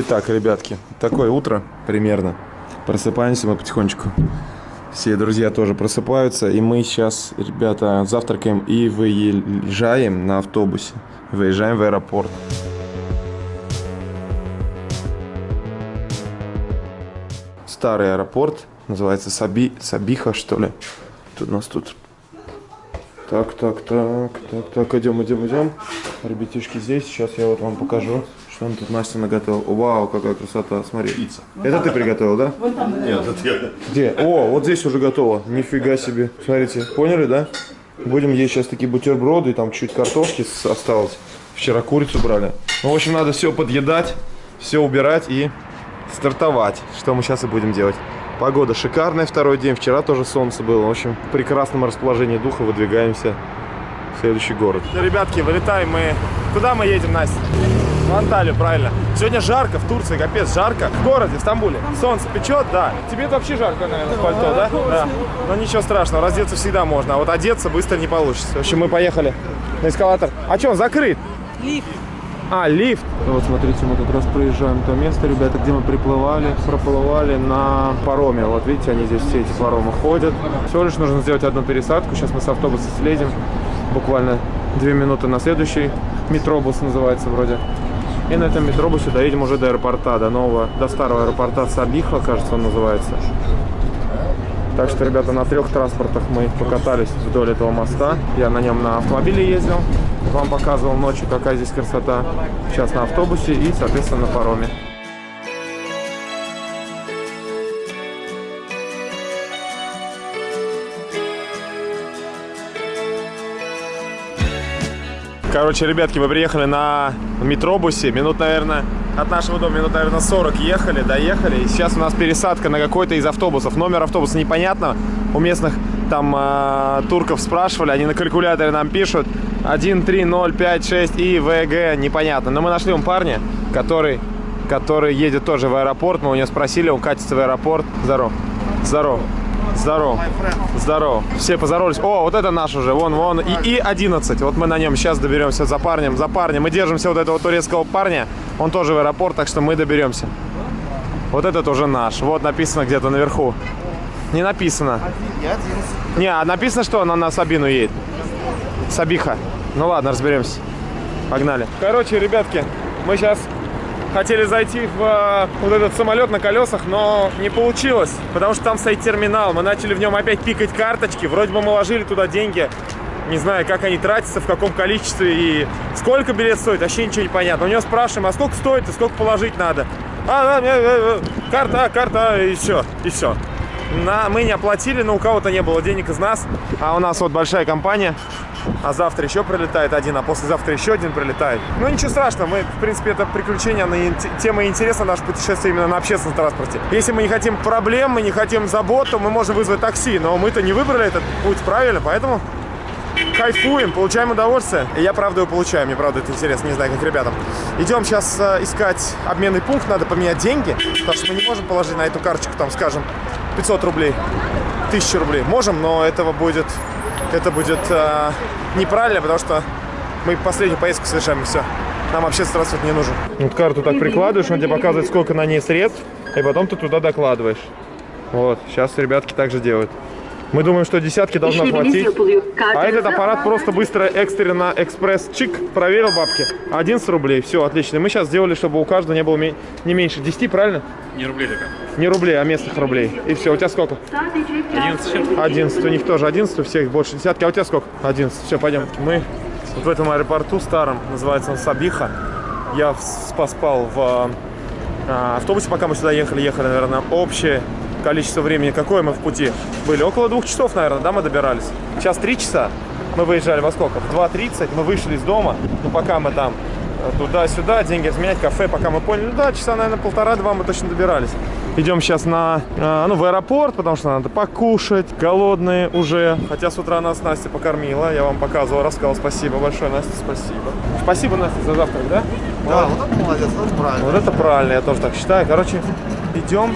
Итак, ребятки, такое утро примерно. Просыпаемся мы потихонечку. Все друзья тоже просыпаются. И мы сейчас, ребята, завтракаем и выезжаем на автобусе. Выезжаем в аэропорт. Старый аэропорт. Называется Саби... Сабиха, что ли. Тут у нас тут... Так, так, так, так, так, идем, идем, идем. Ребятишки здесь. Сейчас я вот вам покажу. Что он тут Настя наготовил? Вау, какая красота, смотри. Пицца. Это ты приготовил, да? Нет, это я. Где? О, вот здесь уже готово. Нифига себе. Смотрите, поняли, да? Будем есть сейчас такие бутерброды, и там чуть картошки осталось. Вчера курицу брали. Ну, в общем, надо все подъедать, все убирать и стартовать. Что мы сейчас и будем делать. Погода шикарная второй день. Вчера тоже солнце было. В общем, в прекрасном расположении духа выдвигаемся в следующий город. Ребятки, вылетаем мы. Куда мы едем, Настя? В Анталию, правильно. Сегодня жарко в Турции, капец, жарко. В городе, в Стамбуле. Солнце печет, да. Тебе вообще жарко, наверное, в пальто, да? Да. Но ничего страшного, раздеться всегда можно, а вот одеться быстро не получится. В общем, мы поехали на эскалатор. А что, он закрыт? Лифт. А, лифт. Вот смотрите, мы как раз проезжаем то место, ребята, где мы приплывали, проплывали на пароме. Вот видите, они здесь все эти паромы ходят. Всего лишь нужно сделать одну пересадку. Сейчас мы с автобуса слезем. Буквально две минуты на следующий. Метробус называется вроде. И на этом метробусе доедем уже до аэропорта, до нового, до старого аэропорта Сабиха, кажется, он называется. Так что, ребята, на трех транспортах мы покатались вдоль этого моста. Я на нем на автомобиле ездил, вам показывал ночью, какая здесь красота. Сейчас на автобусе и, соответственно, на пароме. Короче, ребятки, мы приехали на метробусе. Минут, наверное, от нашего дома минут, наверное, 40 ехали, доехали. И сейчас у нас пересадка на какой-то из автобусов. Номер автобуса непонятно. У местных там э, турков спрашивали, они на калькуляторе нам пишут 13056 и ВГ, непонятно. Но мы нашли он парня, который, который едет тоже в аэропорт. Мы у него спросили, он катится в аэропорт. Здорово. Здорово. Здорово. Здорово. Все поздоровались. О, вот это наш уже. Вон, вон. И, и 11. Вот мы на нем сейчас доберемся за парнем. За парнем. Мы держимся вот этого турецкого парня. Он тоже в аэропорт, так что мы доберемся. Вот этот уже наш. Вот написано где-то наверху. Не написано. Не, а написано, что он на Сабину едет. Сабиха. Ну ладно, разберемся. Погнали. Короче, ребятки, мы сейчас хотели зайти в э, вот этот самолет на колесах, но не получилось, потому что там стоит терминал. Мы начали в нем опять пикать карточки. Вроде бы мы ложили туда деньги. Не знаю, как они тратятся, в каком количестве и сколько билет стоит, вообще ничего не понятно. У него спрашиваем, а сколько стоит и сколько положить надо. А, да, э, э, э, карта, а, карта, и все, и все. На, мы не оплатили, но у кого-то не было денег из нас. А у нас вот большая компания. А завтра еще прилетает один, а послезавтра еще один прилетает. Ну ничего страшного, мы, в принципе, это приключение, на инте- тема интереса наше путешествие именно на общественном транспорте. Если мы не хотим проблем, мы не хотим забот, то мы можем вызвать такси, но мы-то не выбрали этот путь правильно, поэтому кайфуем, получаем удовольствие. И я, правда, его получаю, мне, правда, это интересно, не знаю, как ребятам. Идем сейчас э, искать обменный пункт, надо поменять деньги, потому что мы не можем положить на эту карточку, там, скажем, 500 рублей, 1000 рублей. Можем, но этого будет, это будет э, неправильно, потому что мы последнюю поездку совершаем, и все. Нам общественный транспорт не нужен. Вот карту так прикладываешь, он тебе показывает, сколько на ней средств, и потом ты туда докладываешь. Вот, сейчас ребятки так же делают. Мы думаем, что десятки должно хватить. А этот аппарат просто быстро, экстренно, экспресс, чик, проверил бабки. 11 рублей, все, отлично. Мы сейчас сделали, чтобы у каждого не было не меньше 10, правильно? Не рублей только. Не рублей, а местных рублей. И все, у тебя сколько? 11 чем? 11, у них тоже 11, у всех больше десятки. А у тебя сколько? 11. Все, пойдем. Мы вот в этом аэропорту старом, называется он Сабиха. Я поспал в а, автобусе, пока мы сюда ехали. Ехали, наверное, общее количество времени. Какое мы в пути? Были около двух часов, наверное, да, мы добирались. Сейчас три часа. Мы выезжали во сколько? В 2.30 мы вышли из дома. Ну, пока мы там э, туда-сюда, деньги разменять, кафе, пока мы поняли, ну да, часа, наверное, полтора-два мы точно добирались. Идем сейчас на, э, ну, в аэропорт, потому что надо покушать, голодные уже. Хотя с утра нас Настя покормила, я вам показывал, рассказал, спасибо большое, Настя, спасибо. Спасибо, Настя, за завтрак, да? Да, вот это молодец, вот это правильно. Вот это правильно, я тоже так считаю. Короче, идем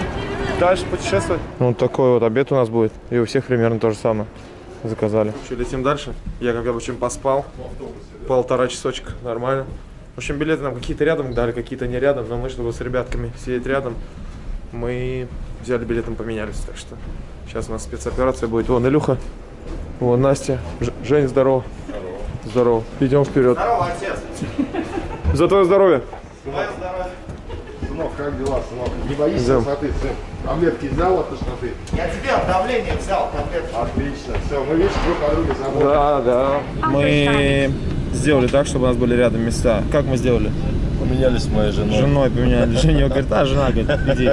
дальше путешествовать. Ну, вот такой вот обед у нас будет. И у всех примерно то же самое. Заказали. Что, летим дальше? Я, как обычно, поспал. Полтора часочка, нормально. В общем, билеты нам какие-то рядом дали, какие-то не рядом, но мы, чтобы с ребятками сидеть рядом, мы взяли билетом, поменялись. Так что сейчас у нас спецоперация будет. Вон Илюха, вон Настя, Ж- Жень, здорово. Здорово. Здорово. Идем вперед. Здорово, отец. За твое здоровье. Твое здоровье. Сынок, как дела, сынок? Не боишься Да. сын? Таблетки взял от тошноты? Я тебе от давления взял таблетку. Отлично. Все, мы видишь, друг о друге заботимся. Да, да. Мы сделали так, чтобы у нас были рядом места. Как мы сделали? Поменялись с моей женой. женой поменяли. Женя говорит, а, жена, говорит, иди,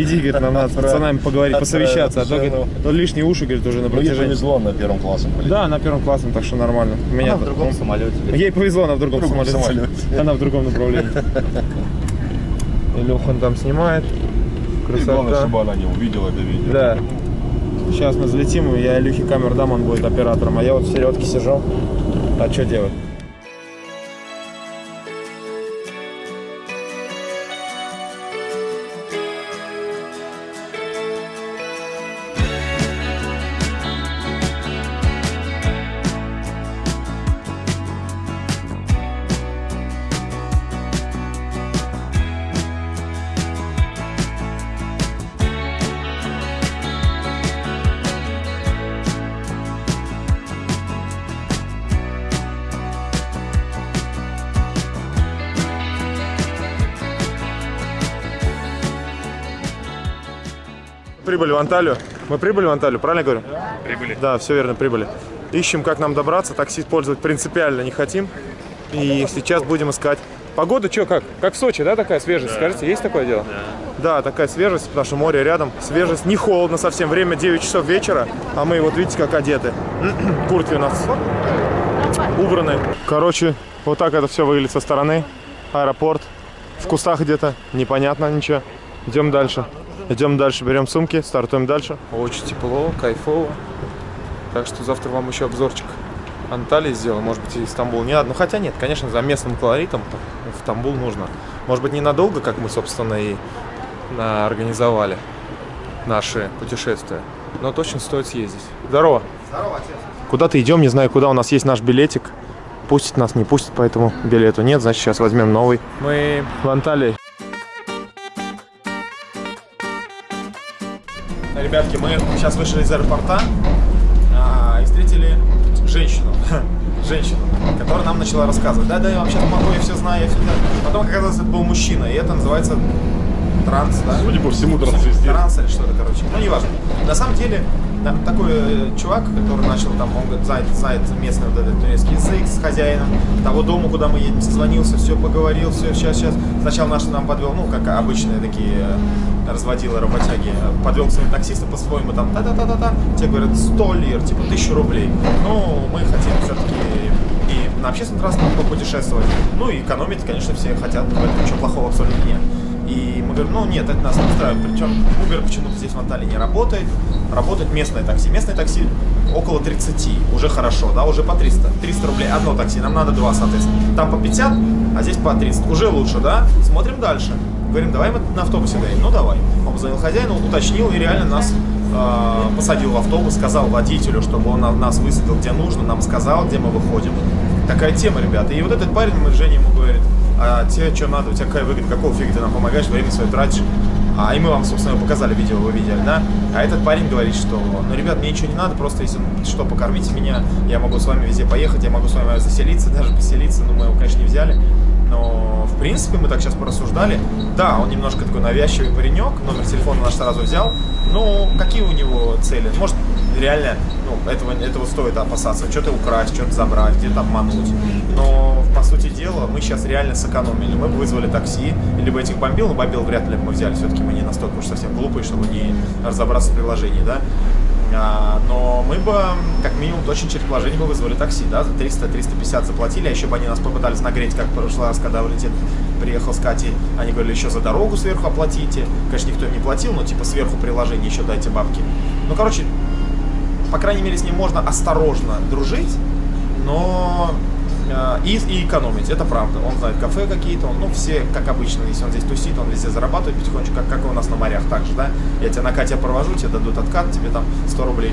иди, говорит, нам надо с пацанами поговорить, посовещаться, а то, говорит, то лишние уши, говорит, уже на Мне протяжении. повезло на первом классе. Да, на первом классе, так что нормально. Меня в другом самолете. Ей повезло, она в другом, другом самолете. самолете. Она в другом направлении. Илюхан там снимает. И главное, Красота. чтобы она не увидела это видео. Да. Сейчас мы взлетим, и я Илюхе камеру дам, он будет оператором, а я вот в середке сижу. А что делать? В Анталию. Мы прибыли в Анталию, правильно говорю? Прибыли. Да, все верно, прибыли. Ищем, как нам добраться. Такси использовать принципиально не хотим. И сейчас будем искать. Погода что, как? Как в Сочи, да, такая свежесть? Скажите, есть такое дело? Да. такая свежесть, потому что море рядом. Свежесть, не холодно совсем. Время 9 часов вечера, а мы вот видите, как одеты. Куртки у нас убраны. Короче, вот так это все выглядит со стороны. Аэропорт. В кустах где-то, непонятно ничего. Идем дальше. Идем дальше, берем сумки, стартуем дальше. Очень тепло, кайфово. Так что завтра вам еще обзорчик Анталии сделаем, может быть, и Стамбул не надо. Ну, хотя нет, конечно, за местным колоритом в Стамбул нужно. Может быть, ненадолго, как мы, собственно, и а, организовали наши путешествия. Но точно стоит съездить. Здорово. Здорово, отец. Куда-то идем, не знаю куда, у нас есть наш билетик. Пустит нас, не пустит, поэтому билету нет, значит сейчас возьмем новый. Мы в Анталии. Ребятки, мы сейчас вышли из аэропорта а, и встретили женщину. Женщину, которая нам начала рассказывать. Да, да, я вообще помогу, я все знаю, я все знаю. Потом оказалось, это был мужчина, и это называется транс, да? Судя по всему, трансвестит. Транс или что-то, короче. Ну, неважно. На самом деле, да, такой э, чувак, который начал там, он говорит, знает, знает местный вот этот турецкий язык с хозяином того дома, куда мы едем, созвонился, все поговорил, все, сейчас, сейчас. Сначала наш нам подвел, ну, как обычные такие разводилы, работяги, подвел к своим таксистам по-своему, там, та-та-та-та-та, те говорят, 100 лир, типа, 1000 рублей. Ну, мы хотим все-таки и на общественном транспорте попутешествовать. Ну и экономить, конечно, все хотят, в этом ничего плохого абсолютно нет. И мы говорим, ну нет, это нас не устраивает. Причем Uber почему-то здесь в Анталии не работает. Работает местное такси. Местное такси около 30, уже хорошо, да, уже по 300. 300 рублей одно такси, нам надо два, соответственно. Там по 50, а здесь по 30. Уже лучше, да? Смотрим дальше. Говорим, давай мы на автобусе доедем. Ну давай. Он позвонил хозяину, уточнил и реально нас э, посадил в автобус, сказал водителю, чтобы он на- нас высадил где нужно, нам сказал, где мы выходим. Такая тема, ребята. И вот этот парень, мы Женя ему говорит, а тебе что надо, у тебя какая выгода, какого фига ты нам помогаешь, время свое тратишь. А, и мы вам, собственно, показали видео, вы видели, да? А этот парень говорит, что, ну, ребят, мне ничего не надо, просто если что, покормите меня, я могу с вами везде поехать, я могу с вами заселиться, даже поселиться, ну, мы его, конечно, не взяли. Но, в принципе, мы так сейчас порассуждали. Да, он немножко такой навязчивый паренек, номер телефона наш сразу взял. Ну, какие у него цели? Может, реально, ну, этого, этого стоит опасаться. Что-то украсть, что-то забрать, где-то обмануть. Но, по сути дела, мы сейчас реально сэкономили. Мы бы вызвали такси, либо этих бомбил, но бомбил вряд ли бы мы взяли. Все-таки мы не настолько уж совсем глупые, чтобы не разобраться в приложении, да. А, но мы бы, как минимум, очень через приложение бы вызвали такси, да, за 300-350 заплатили, а еще бы они нас попытались нагреть, как в прошлый раз, когда Валентин приехал с Катей, они говорили, еще за дорогу сверху оплатите. Конечно, никто не платил, но типа сверху приложение еще дайте бабки. Ну, короче, по крайней мере, с ним можно осторожно дружить, но и, и экономить, это правда. Он знает кафе какие-то, он, ну, все, как обычно, если он здесь тусит, он везде зарабатывает потихонечку, как, как у нас на морях также, да. Я тебя на Катя провожу, тебе дадут откат, тебе там 100 рублей.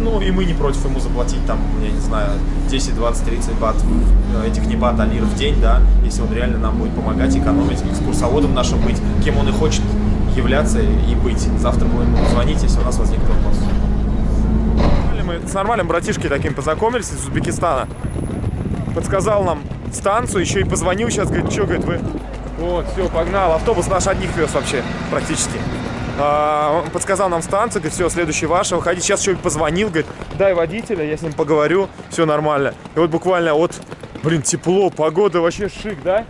Ну, и мы не против ему заплатить там, я не знаю, 10, 20, 30 бат, э, этих не бат, а лир в день, да, если он реально нам будет помогать, экономить, экскурсоводом нашим быть, кем он и хочет являться и быть. Завтра будем ему звонить, если у нас возникнет вопрос. Мы с нормальным братишкой таким познакомились из Узбекистана. Подсказал нам станцию, еще и позвонил сейчас, говорит, что, говорит, вы... Вот, все, погнал. Автобус наш одних вез вообще, практически. А, он подсказал нам станцию, говорит, все, следующий ваш, выходить. Сейчас еще и позвонил, говорит, дай водителя, я с ним поговорю, все нормально. И вот буквально вот, блин, тепло, погода вообще шик, да?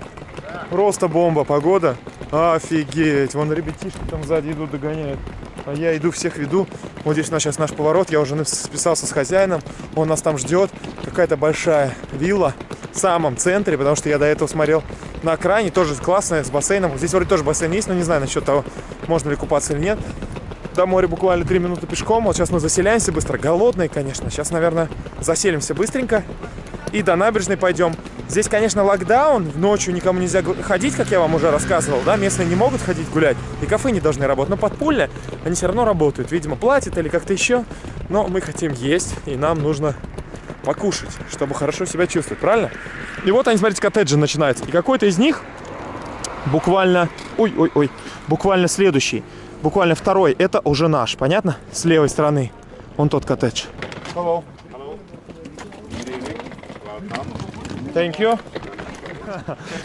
Просто бомба, погода. Офигеть, вон ребятишки там сзади идут, догоняют. А я иду, всех веду. Вот здесь у нас сейчас наш поворот. Я уже списался с хозяином. Он нас там ждет. Какая-то большая вилла в самом центре, потому что я до этого смотрел на окраине. Тоже классная, с бассейном. Здесь вроде тоже бассейн есть, но не знаю насчет того, можно ли купаться или нет. До моря буквально 3 минуты пешком. Вот сейчас мы заселяемся быстро. Голодные, конечно. Сейчас, наверное, заселимся быстренько. И до набережной пойдем. Здесь, конечно, локдаун, ночью никому нельзя ходить, как я вам уже рассказывал, да, местные не могут ходить гулять, и кафе не должны работать, но подпольно они все равно работают, видимо, платят или как-то еще, но мы хотим есть, и нам нужно покушать, чтобы хорошо себя чувствовать, правильно? И вот они, смотрите, коттеджи начинаются, и какой-то из них буквально, ой-ой-ой, буквально следующий, буквально второй, это уже наш, понятно? С левой стороны, он тот коттедж. Hello. Thank you.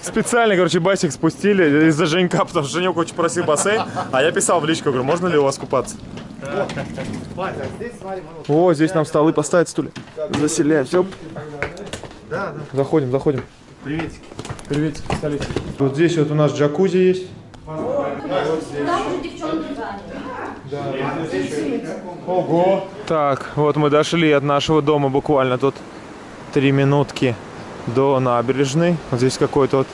Специально, короче, басик спустили из-за Женька, потому что Женек очень просил бассейн. А я писал в личку, говорю, можно ли у вас купаться? О, здесь нам столы поставить, стулья. Заселяем, все. Заходим, заходим. Приветики. Приветики, столицы. Вот здесь вот у нас джакузи есть. Ого! Так, вот мы дошли от нашего дома буквально тут три минутки до набережной. Вот здесь какое-то вот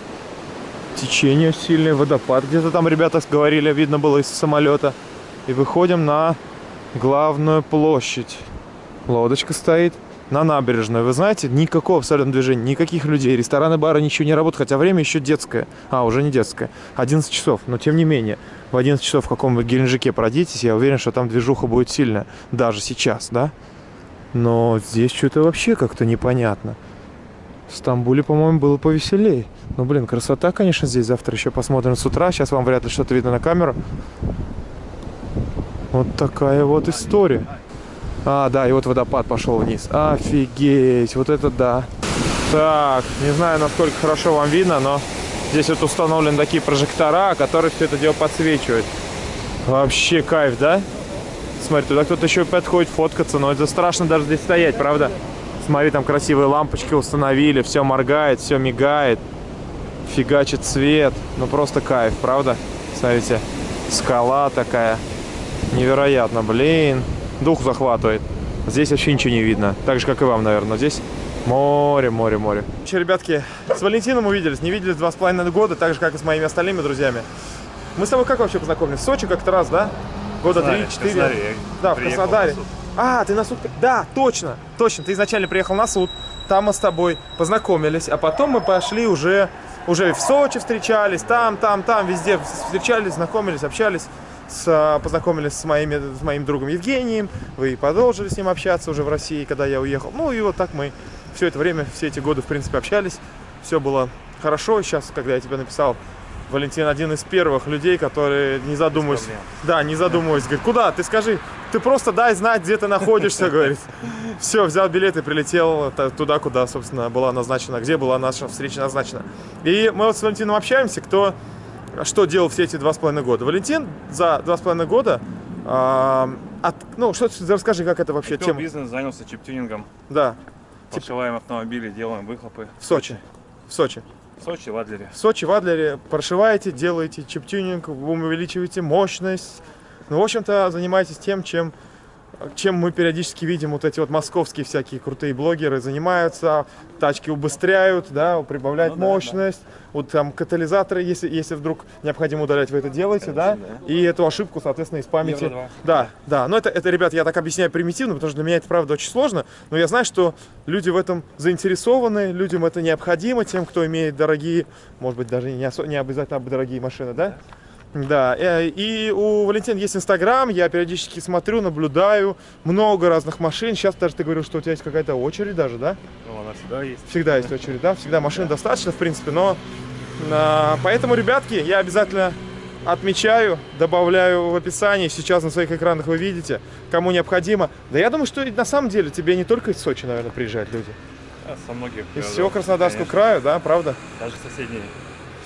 течение сильное, водопад. Где-то там ребята говорили, видно было из самолета. И выходим на главную площадь. Лодочка стоит на набережной. Вы знаете, никакого абсолютно движения, никаких людей. Рестораны, бары, ничего не работают, хотя время еще детское. А, уже не детское. 11 часов. Но тем не менее, в 11 часов в каком-нибудь Геленджике пройдитесь, я уверен, что там движуха будет сильная. Даже сейчас, да? Но здесь что-то вообще как-то непонятно. В Стамбуле, по-моему, было повеселее. Ну, блин, красота, конечно, здесь. Завтра еще посмотрим с утра. Сейчас вам вряд ли что-то видно на камеру. Вот такая вот история. А, да, и вот водопад пошел вниз. Офигеть, вот это да. Так, не знаю, насколько хорошо вам видно, но здесь вот установлены такие прожектора, которые все это дело подсвечивают. Вообще кайф, да? Смотри, туда кто-то еще подходит фоткаться, но это страшно даже здесь стоять, правда? Смотри, там красивые лампочки установили, все моргает, все мигает, фигачит свет. Ну просто кайф, правда? Смотрите, скала такая. Невероятно, блин. Дух захватывает. Здесь вообще ничего не видно. Так же, как и вам, наверное. Но здесь море, море, море. Че, ребятки, с Валентином увиделись. Не виделись два с половиной года, так же, как и с моими остальными друзьями. Мы с тобой как вообще познакомились? В Сочи как-то раз, да? Года три-четыре. Да, в Краснодаре. А, ты на суд... Да, точно, точно. Ты изначально приехал на суд, там мы с тобой познакомились, а потом мы пошли уже, уже в Сочи встречались, там, там, там, везде встречались, знакомились, общались, с, познакомились с, моими, с моим другом Евгением, вы продолжили с ним общаться уже в России, когда я уехал. Ну и вот так мы все это время, все эти годы, в принципе, общались, все было хорошо. Сейчас, когда я тебе написал, Валентин один из первых людей, которые не задумываясь, да, не задумываясь, говорит, куда, ты скажи, ты просто дай знать, где ты находишься, говорит. Все, взял билет и прилетел туда, куда, собственно, была назначена, где была наша встреча назначена. И мы вот с Валентином общаемся, кто что делал все эти два с половиной года. Валентин за два с половиной года, э, от, ну, что расскажи, как это вообще Купил тема? бизнес, занялся чип-тюнингом. Да, Прошиваем автомобили, делаем выхлопы. в Сочи. В Сочи. Сочи, в Адлере. Сочи, в Адлере прошиваете, делаете чип-тюнинг, увеличиваете мощность. Ну, в общем-то, занимаетесь тем, чем, чем мы периодически видим вот эти вот московские всякие крутые блогеры занимаются. Тачки убыстряют, да, прибавляют Ну да, мощность. Вот там катализаторы, если, если вдруг необходимо удалять, вы это делаете, да? И эту ошибку, соответственно, из памяти. Евро. Да, да. Но это, это, ребят, я так объясняю примитивно, потому что для меня это, правда, очень сложно. Но я знаю, что люди в этом заинтересованы, людям это необходимо, тем, кто имеет дорогие, может быть, даже не, осо- не обязательно дорогие машины, да? Да, э, и у Валентина есть Инстаграм, я периодически смотрю, наблюдаю, много разных машин. Сейчас даже ты говорил, что у тебя есть какая-то очередь даже, да? Ну, она всегда есть. Всегда есть очередь, да? Всегда машин достаточно, в принципе, но... а, поэтому, ребятки, я обязательно отмечаю, добавляю в описании. Сейчас на своих экранах вы видите, кому необходимо. Да я думаю, что на самом деле тебе не только из Сочи, наверное, приезжают люди. А, со многих Из всего Краснодарского конечно. края, да, правда? Даже соседние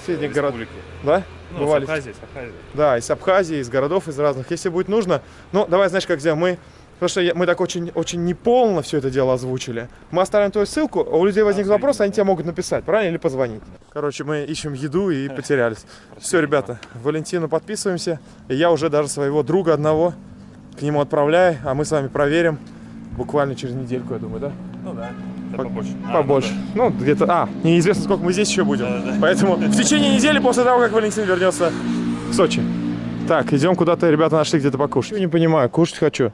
Соседних городов. Да? Ну, Бывали? с Абхазии, с Абхазии. Да, из Абхазии, из городов, из разных. Если будет нужно, ну, давай, знаешь, как сделаем, мы... Потому что я- мы так очень, очень неполно все это дело озвучили. Мы оставим твою ссылку, а у людей возник вопрос, они тебе могут написать, правильно, или позвонить. Короче, мы ищем еду и потерялись. Все, ребята, Валентину подписываемся. И я уже даже своего друга одного к нему отправляю, а мы с вами проверим буквально через недельку, я думаю, да? Ну да, да По- побольше. А, Побольше. Ну, где-то... А, неизвестно, сколько мы здесь еще будем. Поэтому в течение недели после того, как Валентин вернется в Сочи. Так, идем куда-то, ребята нашли где-то покушать. Не понимаю, кушать хочу.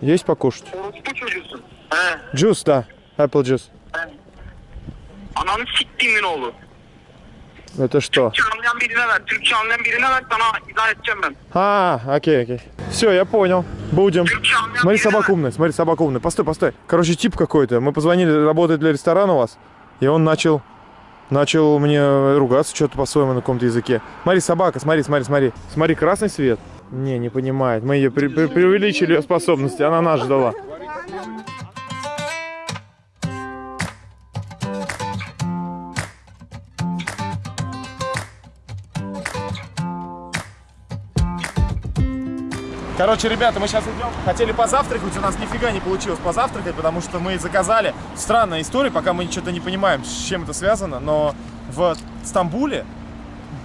Есть покушать? He. Джус, да. Apple juice. Ananı siktiğimin oğlu. Это что? Anlayan birine ver. Anlayan birine ver sana izah edeceğim ben. А, окей, окей. Все, я понял. Будем. Anlayan Смотри, birine собака ver. умная, смотри, собака умная. Постой, постой. Короче, тип какой-то. Мы позвонили, работает для ресторана у вас. И он начал, начал мне ругаться что-то по-своему на каком-то языке. Смотри, собака, смотри, смотри, смотри. Смотри, красный свет. Не, не понимает. Мы ее пре- пре- преувеличили ее способности. Она нас ждала. Короче, ребята, мы сейчас идем. Хотели позавтракать, у нас нифига не получилось позавтракать, потому что мы заказали. Странная история, пока мы что-то не понимаем, с чем это связано, но в Стамбуле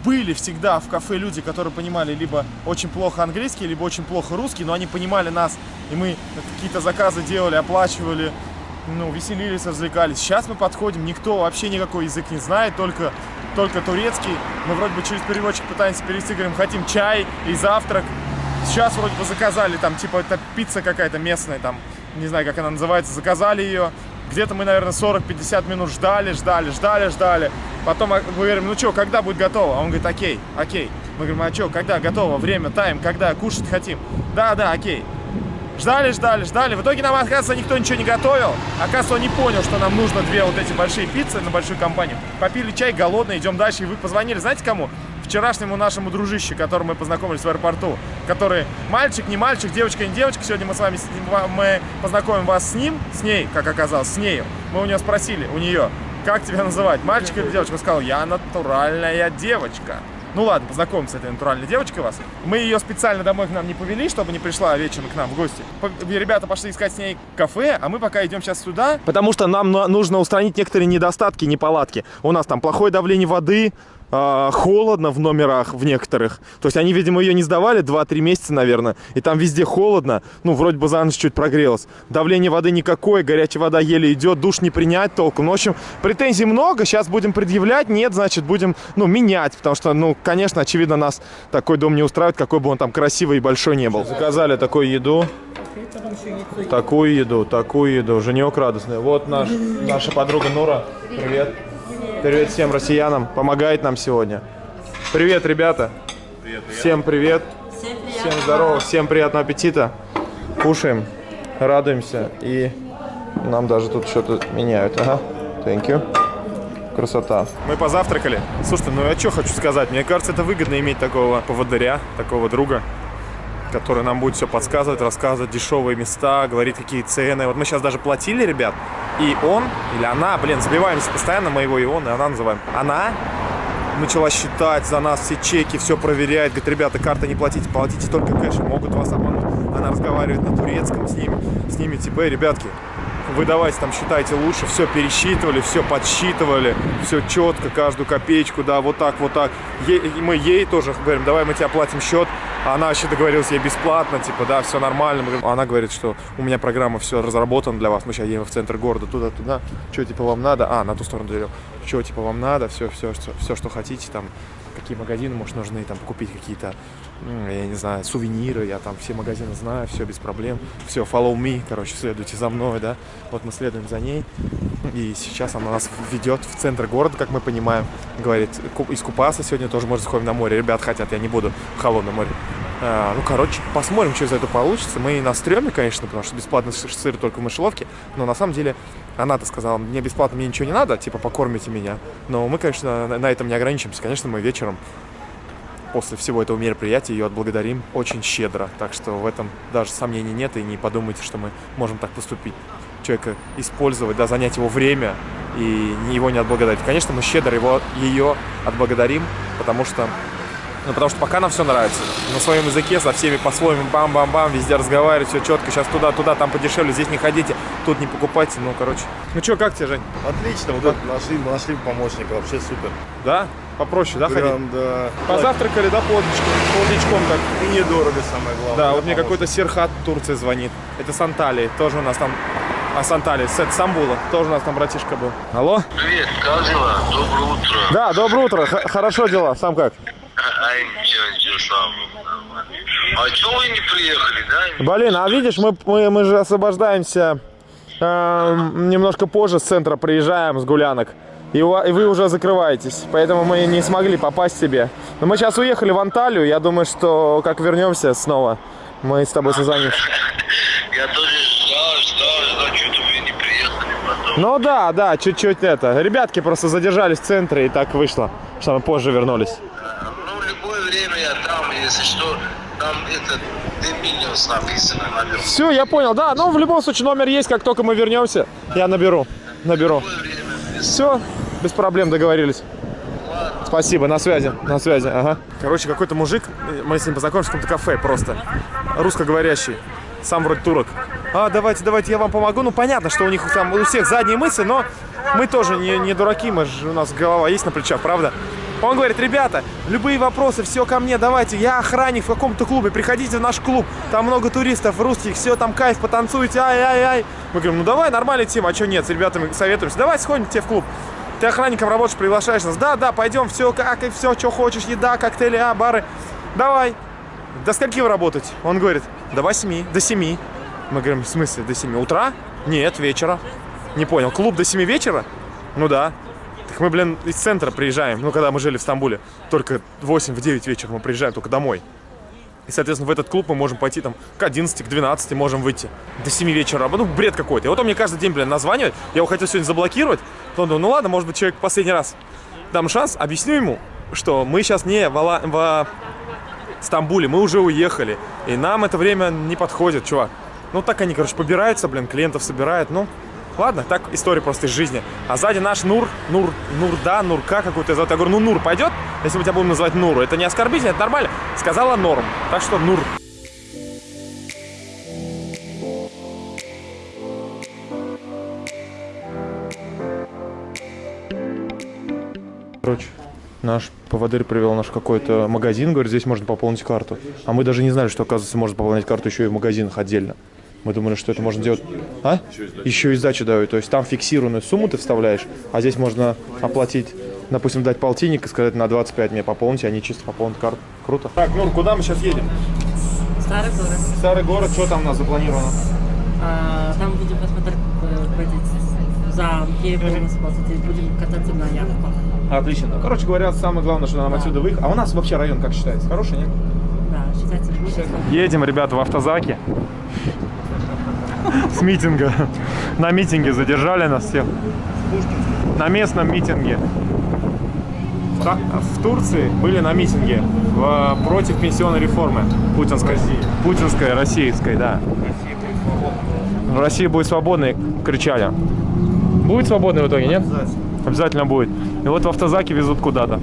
были всегда в кафе люди, которые понимали либо очень плохо английский, либо очень плохо русский, но они понимали нас, и мы какие-то заказы делали, оплачивали, ну, веселились, развлекались. Сейчас мы подходим, никто вообще никакой язык не знает, только, только турецкий. Мы вроде бы через переводчик пытаемся перевести, говорим, хотим чай и завтрак. Сейчас вроде бы заказали, там, типа, это пицца какая-то местная, там, не знаю, как она называется, заказали ее. Где-то мы, наверное, 40-50 минут ждали, ждали, ждали, ждали. Потом а, мы говорим, ну что, когда будет готово? А он говорит, окей, окей. Мы говорим, а что, когда готово? Время, тайм, когда? Кушать хотим. Да, да, окей. Ждали, ждали, ждали. В итоге нам, оказывается, никто ничего не готовил. Оказывается, он не понял, что нам нужно две вот эти большие пиццы на большую компанию. Попили чай, голодные, идем дальше. И вы позвонили, знаете кому? Вчерашнему нашему дружище, которым мы познакомились в аэропорту. Который мальчик, не мальчик, девочка, не девочка. Сегодня мы с вами мы познакомим вас с ним, с ней, как оказалось, с нею. Мы у нее спросили, у нее, как тебя называть, мальчик или девочка? Он сказал, я натуральная девочка. Ну ладно, познакомимся с этой натуральной девочкой вас. Мы ее специально домой к нам не повели, чтобы не пришла вечером к нам в гости. Ребята пошли искать с ней кафе, а мы пока идем сейчас сюда. Потому что нам на- нужно устранить некоторые недостатки, неполадки. У нас там плохое давление воды, а, холодно в номерах в некоторых. То есть они, видимо, ее не сдавали 2-3 месяца, наверное. И там везде холодно. Ну, вроде бы за ночь чуть прогрелось. Давление воды никакое, горячая вода еле идет, душ не принять толком. Ну, в общем, претензий много. Сейчас будем предъявлять. Нет, значит, будем, ну, менять. Потому что, ну, конечно, очевидно, нас такой дом не устраивает, какой бы он там красивый и большой не был. Заказали такую еду. Такую еду, такую еду. Женек радостный. Вот наш, наша подруга Нура. Привет. Привет всем россиянам. Помогает нам сегодня. Привет, ребята. Всем привет. Всем здорово. Всем приятного аппетита. Кушаем, радуемся. И нам даже тут что-то меняют. Ага. Thank you. Красота. Мы позавтракали. Слушайте, ну я что хочу сказать. Мне кажется, это выгодно иметь такого поводыря, такого друга, который нам будет все подсказывать, рассказывать дешевые места, говорит, какие цены. Вот мы сейчас даже платили, ребят, и он или она, блин, забиваемся постоянно, мы его и он, и она называем. Она начала считать за нас все чеки, все проверяет, говорит, ребята, карты не платите, платите только кэшем, могут вас обмануть. Она разговаривает на турецком с ними, с ними, типа, «Эй, ребятки, вы давайте там считайте лучше, все пересчитывали, все подсчитывали, все четко, каждую копеечку, да, вот так, вот так. Е- мы ей тоже говорим, давай мы тебе оплатим счет, она вообще договорилась ей бесплатно, типа, да, все нормально. Она говорит, что у меня программа все разработана для вас, мы сейчас едем в центр города, туда-туда, что типа вам надо, а, на ту сторону дверь, что типа вам надо, все, все, все, все, что хотите там, какие магазины, может, нужны, там, купить какие-то, я не знаю, сувениры, я там все магазины знаю, все без проблем, все, follow me, короче, следуйте за мной, да, вот мы следуем за ней, и сейчас она нас ведет в центр города, как мы понимаем, говорит, ку- искупаться сегодня тоже, может, сходим на море, ребят хотят, я не буду в холодном море. А, ну, короче, посмотрим, что из этого получится. Мы на стреме, конечно, потому что бесплатный сы- сыр только в мышеловке. Но на самом деле она-то сказала, мне бесплатно, мне ничего не надо, типа, покормите меня. Но мы, конечно, на этом не ограничимся. Конечно, мы вечером после всего этого мероприятия ее отблагодарим очень щедро. Так что в этом даже сомнений нет, и не подумайте, что мы можем так поступить. Человека использовать, да, занять его время и его не отблагодарить. Конечно, мы щедро его, ее отблагодарим, потому что ну, потому что пока нам все нравится. На своем языке, со всеми по-своему, бам-бам-бам, везде разговаривать, все четко. Сейчас туда-туда, там подешевле, здесь не ходите, тут не покупайте. Ну, короче. Ну что, как тебе, Жень? Отлично, вот так нашли, нашли помощника, вообще супер. Да? Попроще, да, ходить? Прям, да. Позавтракали, да, полдничком, полдничком так. И недорого самое главное. Да, вот мне какой-то Серхат Турции звонит. Это с Анталии, тоже у нас там... А, с Анталии, с Стамбула. Тоже у нас там братишка был. Алло? Привет, как дела? Доброе утро. Да, доброе утро. Х- хорошо дела. Сам как? Нормально. А чего вы не приехали, да? Блин, а видишь, мы, мы, мы же освобождаемся эм, немножко позже с центра, приезжаем с гулянок. И, у и вы уже закрываетесь, поэтому мы не смогли попасть себе. Но мы сейчас уехали в Анталию, я думаю, что как вернемся снова, мы с тобой созвонимся. Я тоже ждал, ждал, ждал, что-то вы не приехали потом. Ну да, да, чуть-чуть это. Ребятки просто задержались в центре и так вышло, что мы позже вернулись. Ну, в любое время я там, если что, там этот Доминиус написано наверху. Все, я понял, да. Ну, в любом случае, номер есть, как только мы вернемся, я наберу. Наберу. Все, без проблем договорились. Спасибо, на связи, на связи, ага. Короче, какой-то мужик, мы с ним познакомились в каком-то кафе просто, русскоговорящий, сам вроде турок. А, давайте, давайте, я вам помогу. Ну, понятно, что у них там у всех задние мысли, но мы тоже не, не дураки, мы же, у нас голова есть на плечах, правда? Он говорит, ребята, любые вопросы, все ко мне, давайте, я охранник в каком-то клубе, приходите в наш клуб, там много туристов, русских, все, там кайф, потанцуйте, ай-ай-ай. Мы говорим, ну давай, нормальная тема, а что нет, с ребятами советуемся, давай сходим тебе в клуб. Ты охранником работаешь, приглашаешь нас. Да, да, пойдем, все как и все, что хочешь, еда, коктейли, а, бары. Давай. До скольки вы работаете? Он говорит, до 8, до 7. Мы говорим, в смысле, до 7 утра? Нет, вечера. Не понял, клуб до 7 вечера? Ну да. Так мы, блин, из центра приезжаем, ну, когда мы жили в Стамбуле. Только в 8, в 9 вечера мы приезжаем только домой. И, соответственно, в этот клуб мы можем пойти там к 11, к 12 можем выйти. До 7 вечера. Ну, бред какой-то. И вот он мне каждый день, блин, названивает. Я его хотел сегодня заблокировать. Потом думаю, ну ладно, может быть, человек последний раз дам шанс, объясню ему, что мы сейчас не в, Ала- в Стамбуле, мы уже уехали. И нам это время не подходит, чувак. Ну, так они, короче, побираются, блин, клиентов собирают. Ну, ладно, так история просто из жизни. А сзади наш Нур, Нур, Нурда, Нурка какой-то зовут. Я говорю, ну, Нур пойдет, если мы тебя будем называть Нуру. Это не оскорбительно, это нормально. Сказала норм. Так что Нур. Короче, наш поводырь привел наш какой-то магазин, говорит, здесь можно пополнить карту. А мы даже не знали, что, оказывается, можно пополнять карту еще и в магазинах отдельно. Мы думали, что это можно делать... А? Еще и сдачу дают. То есть там фиксированную сумму ты вставляешь, а здесь можно оплатить, допустим, дать полтинник и сказать на 25 мне пополните, они чисто пополнят карту. Круто. Так, Нур, куда мы сейчас едем? Старый город. Старый город, что там у нас запланировано? А, там будем посмотреть э, замки, полностью посмотреть, будем кататься на яхтах. Отлично. Короче говоря, самое главное, что нам отсюда выехать. А у нас вообще район как считается? Хороший, нет? Да, считайте, будет. Едем, ребята, в автозаке. С митинга. На митинге задержали нас всех. На местном митинге. В, Турции были на митинге в- против пенсионной реформы путинской. Путинской, российской, да. Россия будет свободной, кричали. Будет свободной в итоге, нет? Обязательно будет. И вот в автозаке везут куда-то.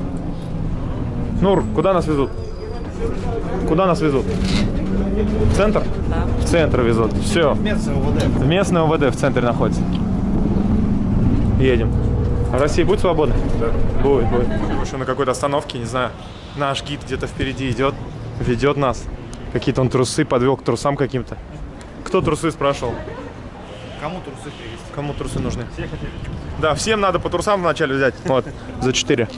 Нур, куда нас везут? Куда нас везут? В центр? Да. В центр везут. Все. В местное УВД в центре находится. Едем. А Россия будет свободна? Да. Будет, будет. Еще на какой-то остановке, не знаю. Наш гид где-то впереди идет, ведет нас. Какие-то он трусы подвел к трусам каким-то. Кто трусы спрашивал? Кому трусы привезти? Кому трусы нужны? Да, всем надо по трусам вначале взять. Вот, за 4.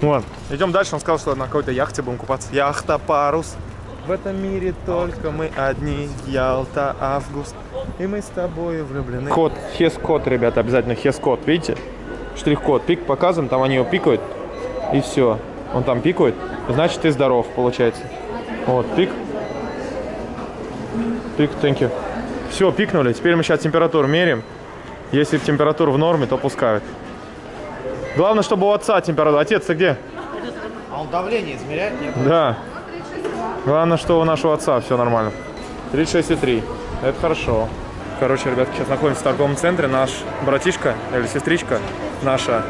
Вот. Идем дальше. Он сказал, что на какой-то яхте будем купаться. Яхта парус. В этом мире только мы одни. Ялта, август. И мы с тобой влюблены. Код, хес-код, ребята, обязательно хес-код. Видите? Штрих-код. Пик показываем, там они его пикают. И все. Он там пикает. Значит, ты здоров, получается. Вот, пик. Пик, thank you. Все, пикнули. Теперь мы сейчас температуру меряем. Если температура в норме, то пускают. Главное, чтобы у отца температура. Отец, ты где? А он давление измеряет? Нет? Да. Главное, что у нашего отца все нормально. 36,3. Это хорошо. Короче, ребятки, сейчас находимся в торговом центре. Наш братишка или сестричка наша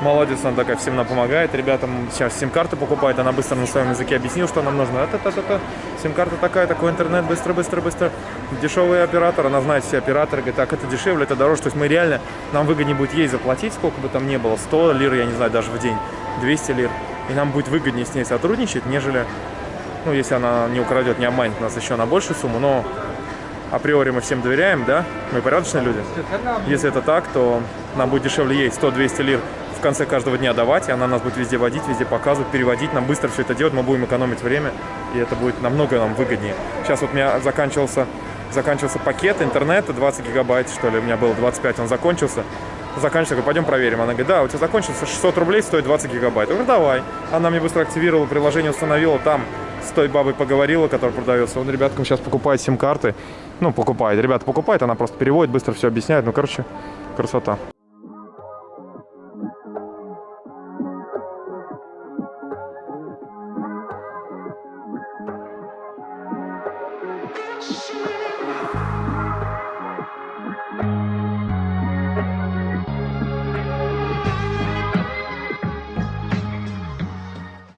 молодец, она такая всем нам помогает. Ребятам сейчас сим-карты покупает. Она быстро на своем языке объяснила, что нам нужно. Это, это, это. Сим-карта такая, такой интернет, быстро, быстро, быстро. Дешевый оператор, она знает все операторы. Говорит, так, это дешевле, это дороже. То есть мы реально, нам выгоднее будет ей заплатить, сколько бы там ни было. 100 лир, я не знаю, даже в день. 200 лир. И нам будет выгоднее с ней сотрудничать, нежели ну, если она не украдет, не обманет нас еще на большую сумму, но априори мы всем доверяем, да, мы порядочные люди. Если это так, то нам будет дешевле ей 100-200 лир в конце каждого дня давать, и она нас будет везде водить, везде показывать, переводить, нам быстро все это делать, мы будем экономить время, и это будет намного нам выгоднее. Сейчас вот у меня заканчивался, заканчивался пакет интернета, 20 гигабайт, что ли, у меня было 25, он закончился. Заканчивается, пойдем проверим. Она говорит, да, у тебя закончился 600 рублей, стоит 20 гигабайт. Я говорю, давай. Она мне быстро активировала, приложение установила, там с той бабой поговорила, которая продается. Он ребяткам сейчас покупает сим-карты. Ну, покупает. Ребята покупает, она просто переводит, быстро все объясняет. Ну, короче, красота.